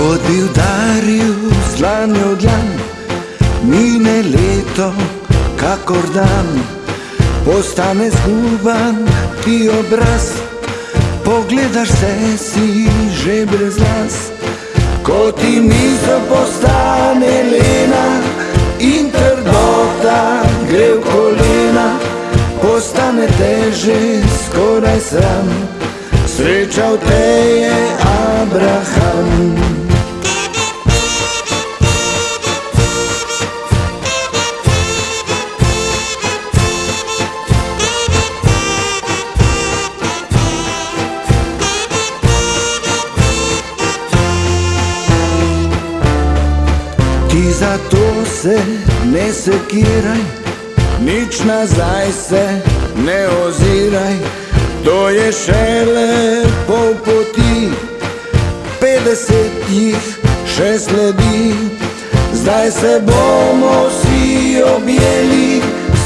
Kot bi udaril slanjo dlan, mine leto, kakor dan, postane zguban ti obraz, pogledaš se si že brez las. Ko ti misel postane lena in trdota gre v kolena, postane teže skoraj sram. Srečal te je Abraham. Ti zato se ne sekiraj, nič nazaj se ne oziraj, to je šele pol poti, petdeset jih še sledi. Zdaj se bomo vsi objeli,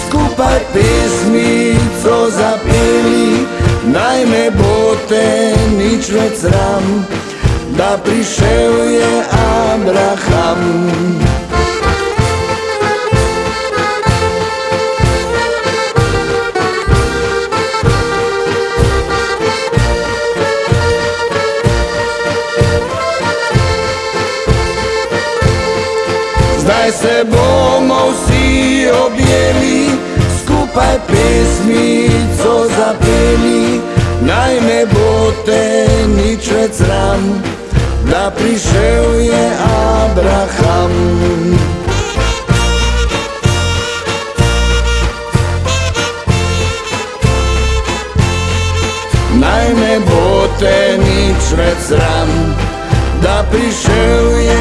skupaj pesmico zapeli, naj ne bo te nič več sram, da prišel je Abraham. Zdaj se bomo vsi objeli, skupaj pesmico zapeli, naj ne bo te da prišel je Abraham. Naj ne bo te nič več sram, da prišel je.